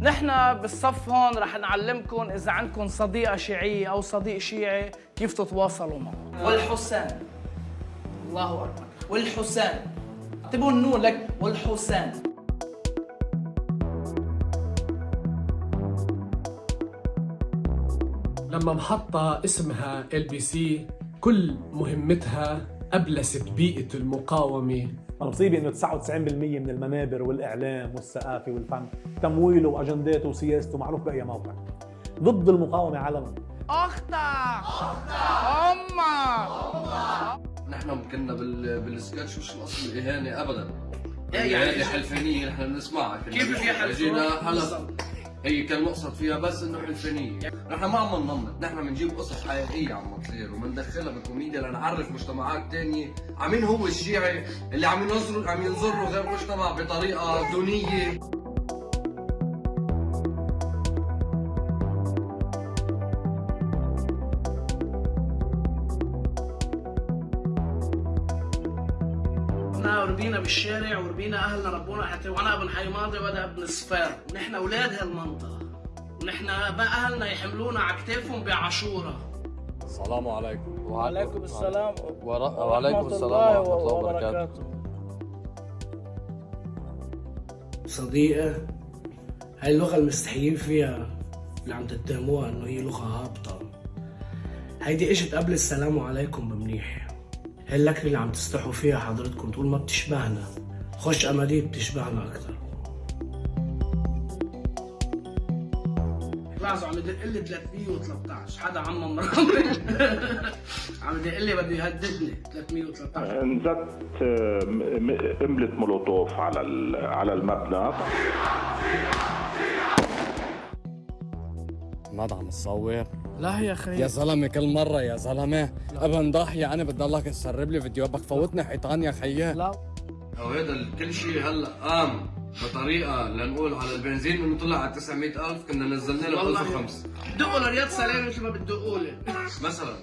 نحن بالصف هون رح نعلمكم إذا عندكم صديقة شيعية أو صديق شيعي كيف تتواصلوا معه. والحسين. الله أكبر. والحسين. اكتبوا النون لك. والحسين. لما محطة اسمها LBC كل مهمتها أبلست بيئة المقاومة. المصيبة إنه 99% من المنابر والإعلام والثقافة والفن تمويله واجنداته وسياسته معروف بأي موقع. ضد المقاومة علنا. أختك أمك نحن كنا بال... بالسكتش مش القصد الإهانة ابدا. إيه يعني يعني هذه حلفانيه نحن بنسمعها كيف في حلفان؟ هي كان مقصد فيها بس إنه حلفانيه نحن ما عم ننمط نحن بنجيب قصص حقيقية عم تصير وبندخلها بالكوميديا لنعرف مجتمعات تانية. عمين هو الشيعي اللي عم ينظر عم ينظر له غير مجتمع بطريقة دونية. إحنا ربينا بالشارع وربينا أهلنا ربونا حتى وأنا أبن حي ماضي وأنا أبن صفار. ونحن أولاد هالمنطقة. ونحن بقى أهلنا يحملونا على كتافهم بعاشورة. السلام عليكم. وعليكم السلام. وعليكم السلام ورحمة الله وبركاته. صديقة هاي اللغة المستحيين فيها اللي عم تتهموها إنه هي لغة هابطة. هيدي إجت قبل السلام عليكم بمنيح. اللكنة اللي عم تستحوا فيها حضرتكم تقول ما بتشبهنا. خش اماديه بتشبهنا أكثر لاحظوا عم يدق لي 313 حدا عم مرامي عم يدق لي بده يهددني. 313 انزت م- م- قنبلة مولوتوف على ال- على المبنى. ماذا عم تصور؟ لا يا خي يا زلمة كل مرة يا زلمة. ابن ضاحيه أنا بدي لك تسرب لي فيديو بدك فوتني حيطان يا خيي. لا. أو هذا ال- كل شيء هلا قام بطريقة لنقول على البنزين إنه طلع على 900000 كنا نزلنا له والله. 1005 دقوا لرياض سلام مثل ما بتدقوا لي. مثلا.